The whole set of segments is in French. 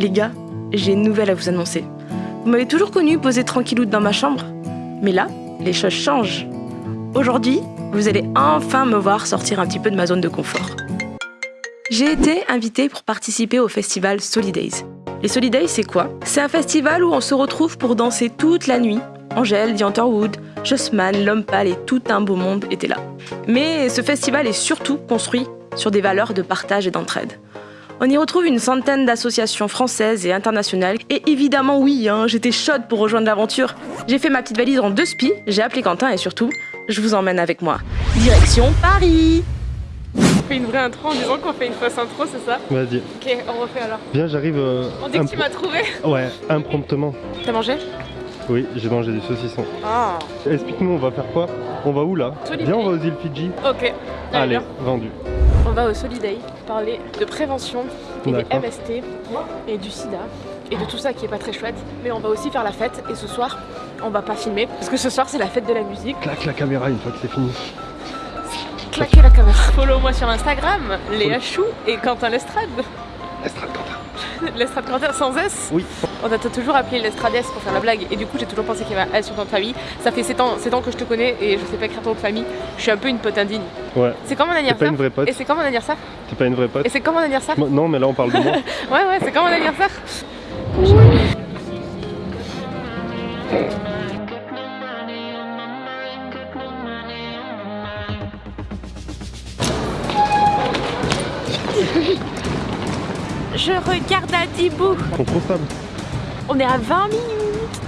Les gars, j'ai une nouvelle à vous annoncer. Vous m'avez toujours connu poser tranquillou dans ma chambre. Mais là, les choses changent. Aujourd'hui, vous allez enfin me voir sortir un petit peu de ma zone de confort. J'ai été invitée pour participer au festival Solidays. Les Solidays, c'est quoi? C'est un festival où on se retrouve pour danser toute la nuit. Angèle, Dianterwood, Jossman, L'Homme Pâle et tout un beau monde étaient là. Mais ce festival est surtout construit sur des valeurs de partage et d'entraide. On y retrouve une centaine d'associations françaises et internationales. Et évidemment, oui, hein, j'étais chaude pour rejoindre l'aventure. J'ai fait ma petite valise en deux spies, j'ai appelé Quentin et surtout, je vous emmène avec moi. Direction Paris On fait une vraie intro en disant qu'on fait une fausse intro, c'est ça? Vas-y. Ok, on refait alors. Viens, j'arrive. euh, On dit que tu m'as trouvé Ouais, impromptement. T'as mangé? Oui, j'ai mangé du saucisson. Ah Explique-nous, on va faire quoi? On va où là? Viens, on va aux îles Fidji. Ok. Allez, vendu. On va au Soliday parler de prévention et des. MST et du sida et de tout ça qui est pas très chouette. Mais on va aussi faire la fête et ce soir, on va pas filmer parce que ce soir c'est la fête de la musique. Claque la caméra une fois que c'est fini. Claquez la caméra. Follow-moi sur Instagram, Léa Chou et Quentin Lestrade. Estrade Quentin. Lestrade Quentin sans S. Oui. On a toujours appelé l'Estrades pour faire la blague et du coup j'ai toujours pensé qu'il y avait un S sur ton famille. Ça fait 7 ans, 7 ans que je te connais et je sais pas écrire ton famille. Je suis un peu une pote indigne. Ouais. C'est quand mon T'es pas anniversaire une vraie pote. Et c'est quand mon anniversaire T'es pas une vraie pote. Et c'est quand mon anniversaire Non, mais là on parle de moi. Ouais ouais c'est quand mon anniversaire Je regarde à Dibou stables. On est à 20 minutes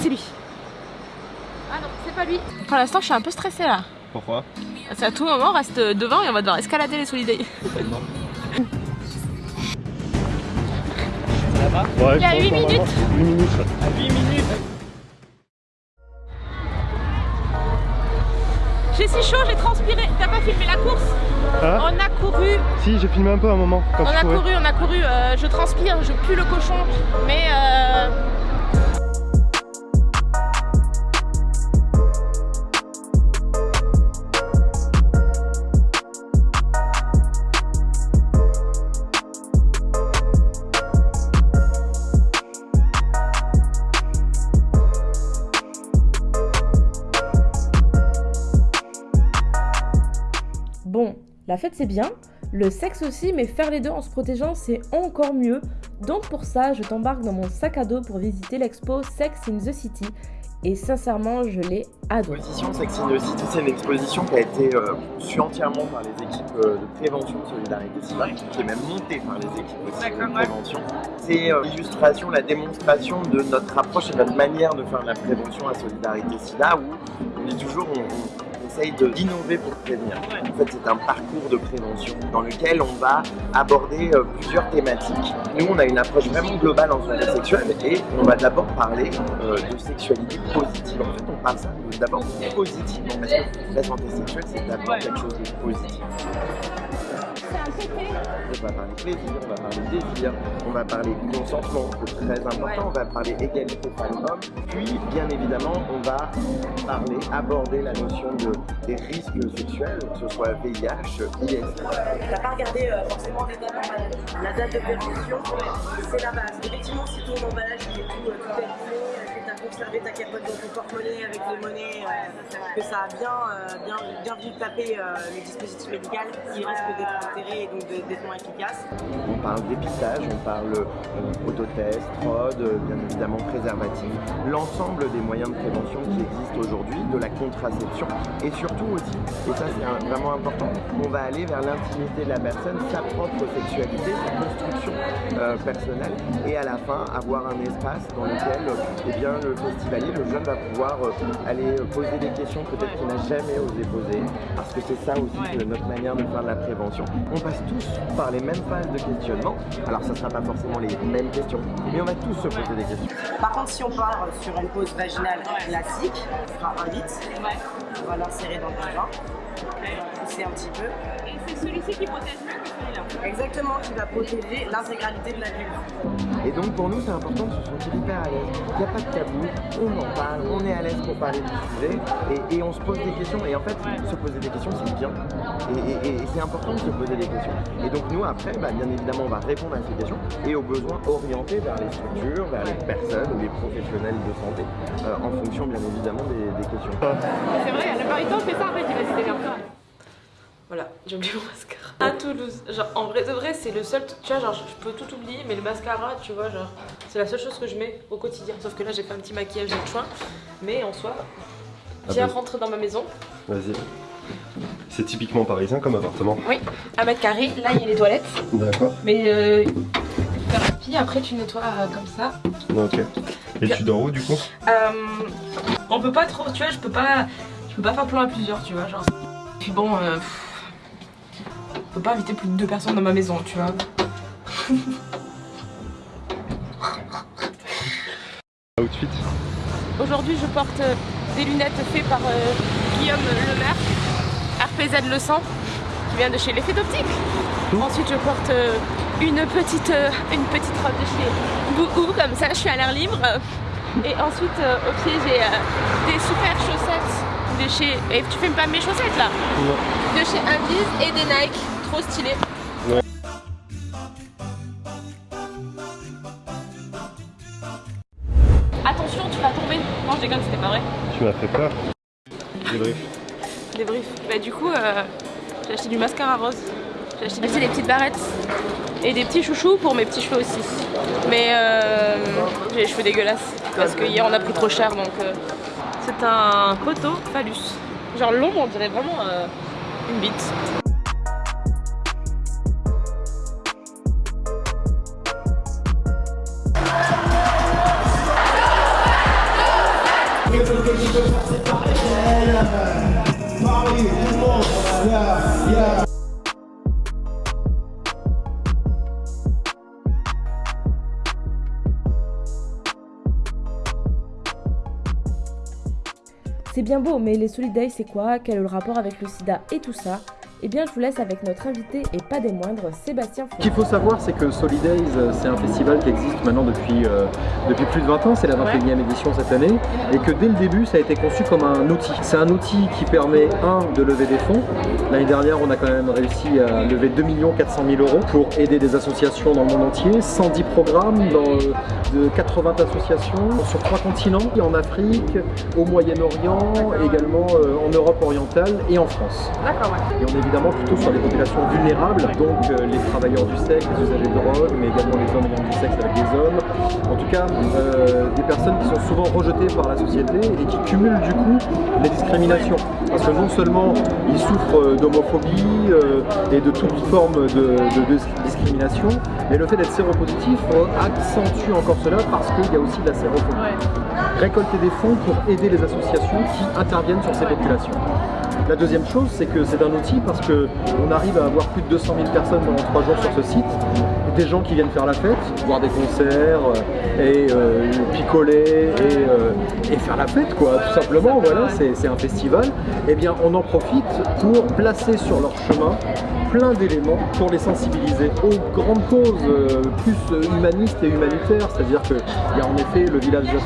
C'est lui Ah non c'est pas lui Pour l'instant je suis un peu stressée là Pourquoi? C'est à tout moment on reste devant et on va devoir escalader les Solidays Ouais, Il y a je pense huit qu'on va minutes. voir. 8 minutes. 8 minutes filmé la course Ah On a couru, Si, j'ai filmé un peu à un moment quand on a courais. couru, on a couru. euh, je transpire, je pue le cochon, mais euh, la fête c'est bien, le sexe aussi, mais faire les deux en se protégeant c'est encore mieux. Donc pour ça, je t'embarque dans mon sac à dos pour visiter l'expo Sex in the City. Et sincèrement, je l'ai adoré. L'exposition Sex in the City, c'est une exposition qui a été euh, conçue entièrement par les équipes euh, de prévention de solidarité SIDA, qui est même montée par les équipes aussi de prévention. C'est euh, l'illustration, la démonstration de notre approche et notre manière de faire de la prévention à solidarité SIDA, où on dit toujours on d'innover pour prévenir. En fait, c'est un parcours de prévention dans lequel on va aborder euh, plusieurs thématiques. Nous, on a une approche vraiment globale en santé sexuelle et on va d'abord parler euh, de sexualité positive. En fait, on parle ça d'abord positivement parce que la santé sexuelle, c'est d'abord quelque chose de positif. On va parler plaisir, on va parler désir, on va parler consentement, c'est très important, on va parler égalité femmes-hommes, puis bien évidemment on va parler, aborder la notion de, des risques sexuels, que ce soit VIH, IS. T'as pas regardé euh, forcément les dates d'emballage. La date de péremption, c'est la base. Effectivement, si ton emballage est tout, euh, tout conservé ta capote dans ton porte-monnaie avec des monnaies, euh, que ça a bien, euh, bien, bien vu taper euh, le dispositif médical, il risque d'être altéré et donc d'être moins efficace. On parle dépistage, on parle autotest, fraude, bien évidemment préservatif, l'ensemble des moyens de prévention qui existent aujourd'hui, de la contraception et surtout aussi, et ça c'est vraiment important, on va aller vers l'intimité de la personne, sa propre sexualité, sa construction personnelle et à la fin avoir un espace dans lequel eh bien, le festivalier, le jeune va pouvoir euh, aller poser des questions peut-être qu'il n'a jamais osé poser parce que c'est ça aussi que notre manière de faire de la prévention. On passe tous par les mêmes phases de questionnement, alors ça ne sera pas forcément les mêmes questions, mais on va tous se poser des questions. Par contre, si on part sur une pause vaginale classique, on fera un. On va l'insérer dans le vagin. On va pousser un petit peu. Et c'est celui-ci qui protège mieux que. Exactement, qui va protéger l'intégralité de la vulve. Et donc pour nous c'est important de se sentir hyper à l'aise. Il n'y a pas de tabou, on en parle, on est à l'aise pour parler du sujet et, et on se pose des questions. Et en fait, se poser des questions c'est bien. Et, et- et c'est important de se poser des questions. Et donc nous après, bah, bien évidemment on va répondre à ces questions et aux besoins orientés vers les structures, vers les personnes ou les professionnels de santé, euh, en fonction bien évidemment des, des questions. C'est vrai, la plupart du temps, on fait ça après, tu vas se démerder. Voilà, j'ai oublié mon mascara. À Toulouse, genre en vrai de vrai, c'est le seul. Tu vois, genre je peux tout oublier, mais le mascara, tu vois, genre c'est la seule chose que je mets au quotidien. Sauf que là, j'ai fait un petit maquillage de choix. Mais en soi, viens bah. rentrer dans ma maison. Vas-y. C'est typiquement parisien comme appartement. Oui, un mètre carré. Là, il y a les toilettes. D'accord. Mais euh, puis après, tu nettoies euh, comme ça. Ok. Et tu dors où du coup? Euh, on peut pas trop, tu vois, je peux pas, je peux pas faire plan à plusieurs, tu vois, genre. Puis bon, euh, pff, on peut pas inviter plus de deux personnes dans ma maison, tu vois. Outfit Aujourd'hui, je porte euh, des lunettes faites par euh, Guillaume Lemaire, RPZ Le Sang, qui vient de chez l'effet d'optique. Ensuite, je porte euh, une, petite, euh, une petite robe de chez Bouhou, comme ça, je suis à l'air libre. Et ensuite, euh, au pied, j'ai euh, des super chaussettes de chez. Et tu filmes pas mes chaussettes là Non. De chez Invis et des Nike, trop stylés. Ouais. Attention, tu vas tomber. Non, je déconne, c'était pas vrai. Tu m'as fait peur. Débrief. Débrief. Bah du coup, euh, j'ai acheté du mascara rose. J'ai acheté des, des petites barrettes et des petits chouchous pour mes petits cheveux aussi. Mais euh, j'ai les cheveux dégueulasses parce que hier on a pris trop cher donc euh, c'est un poteau phallus. Genre long, on dirait vraiment euh, une bite. C'est bien beau, mais les Solid Days, c'est quoi? Quel est le rapport avec le sida et tout ça? Eh bien, je vous laisse avec notre invité et pas des moindres, Sébastien Ce qu'il faut savoir, c'est que Solidays, euh, c'est un festival qui existe maintenant depuis, euh, depuis plus de 20 ans, c'est la 21e édition cette année, et que dès le début, ça a été conçu comme un outil. C'est un outil qui permet, un, de lever des fonds. L'année dernière, on a quand même réussi à lever 2 400 000 euros pour aider des associations dans le monde entier, 110 programmes dans euh, de 80 associations sur trois continents, en Afrique, au Moyen-Orient, également en Europe orientale et en France. D'accord, ouais. Évidemment plutôt sur les populations vulnérables, donc euh, les travailleurs du sexe, les usagers de drogue, mais également les hommes ayant du sexe avec des hommes. En tout cas, euh, des personnes qui sont souvent rejetées par la société et qui cumulent du coup les discriminations. Parce que non seulement ils souffrent euh, d'homophobie et de toute forme de, de- de discrimination, mais le fait d'être séropositif accentue encore cela parce qu'il y a aussi de la sérophobie récolter des fonds pour aider les associations qui interviennent sur ces populations. La deuxième chose, c'est que c'est un outil parce qu'on arrive à avoir plus de 200 000 personnes pendant trois jours sur ce site, des gens qui viennent faire la fête, voir des concerts euh, et euh, picoler et, euh, et faire la fête, quoi, tout simplement. Voilà, c'est un festival. Eh bien, on en profite pour placer sur leur chemin plein d'éléments pour les sensibiliser aux grandes causes plus humanistes et humanitaires. C'est-à-dire qu'il y a en effet le village des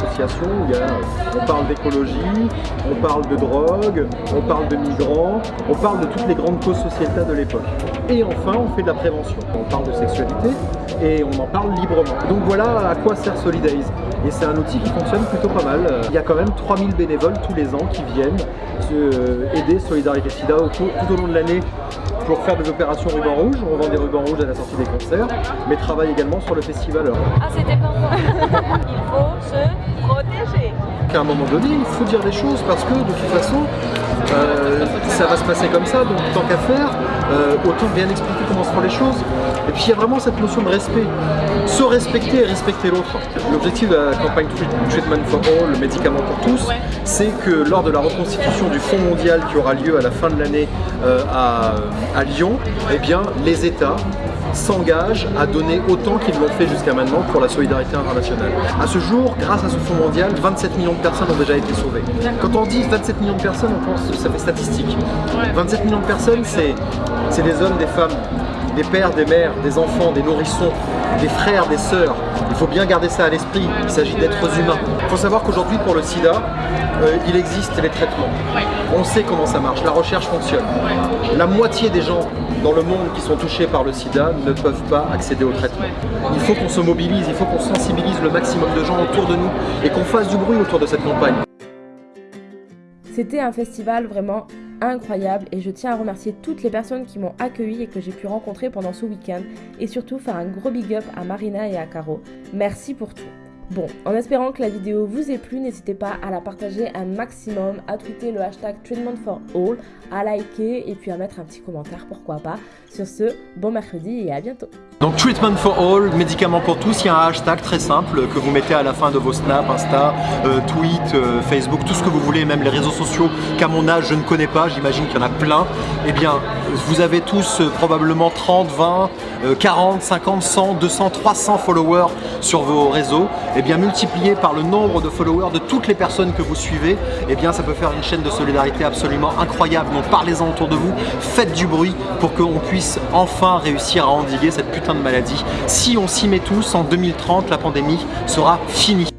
on parle d'écologie, on parle de drogue, on parle de migrants, on parle de toutes les grandes causes sociétales de l'époque. Et enfin, on fait de la prévention. On parle de sexualité et on en parle librement. Donc voilà à quoi sert Solidays. Et c'est un outil qui fonctionne plutôt pas mal. Il y a quand même 3000 bénévoles tous les ans qui viennent euh, aider Solidarité Sida tout au long de l'année pour faire des opérations ruban rouge. On vend des rubans rouges à la sortie des concerts, mais travaille également sur le festival. Ah, c'était pas moi. Il faut se protéger. qu'à un moment donné, il faut dire des choses parce que de toute façon, euh, ça va se passer comme ça, donc tant qu'à faire, euh, autant bien expliquer comment se font les choses. Et puis il y a vraiment cette notion de respect, se respecter et respecter l'autre. L'objectif de la campagne Treat- Treatment for All, le médicament pour tous, c'est que lors de la reconstitution du Fonds mondial qui aura lieu à la fin de l'année euh, à, à Lyon, eh bien les États s'engagent à donner autant qu'ils l'ont fait jusqu'à maintenant pour la solidarité internationale. À ce jour, grâce à ce fonds mondial, 27 millions de personnes ont déjà été sauvées. Quand on dit 27 millions de personnes, on pense ça fait statistique. 27 millions de personnes, c'est des hommes, des femmes des pères, des mères, des enfants, des nourrissons, des frères, des sœurs. Il faut bien garder ça à l'esprit, il s'agit d'êtres humains. Il faut savoir qu'aujourd'hui pour le sida, euh, il existe les traitements. On sait comment ça marche, la recherche fonctionne. La moitié des gens dans le monde qui sont touchés par le sida ne peuvent pas accéder au traitement. Il faut qu'on se mobilise, il faut qu'on sensibilise le maximum de gens autour de nous et qu'on fasse du bruit autour de cette campagne. C'était un festival vraiment incroyable et je tiens à remercier toutes les personnes qui m'ont accueilli et que j'ai pu rencontrer pendant ce week-end et surtout faire un gros big up à Marina et à Caro. Merci pour tout. Bon, en espérant que la vidéo vous ait plu, n'hésitez pas à la partager un maximum, à tweeter le hashtag Treatment for All, à liker et puis à mettre un petit commentaire, pourquoi pas. Sur ce, bon mercredi et à bientôt. Donc Treatment for All, médicaments pour tous, il y a un hashtag très simple que vous mettez à la fin de vos snaps, Insta, euh, tweet, euh, Facebook, tout ce que vous voulez, même les réseaux sociaux qu'à mon âge je ne connais pas, j'imagine qu'il y en a plein. Eh bien, vous avez tous euh, probablement 30, 20, 40, 50, 100, 200, 300 followers sur vos réseaux. Eh bien, multiplié par le nombre de followers de toutes les personnes que vous suivez, eh bien, ça peut faire une chaîne de solidarité absolument incroyable. Donc parlez-en autour de vous, faites du bruit pour qu'on puisse enfin réussir à endiguer cette putain de maladie. Si on s'y met tous, en 2030, la pandémie sera finie.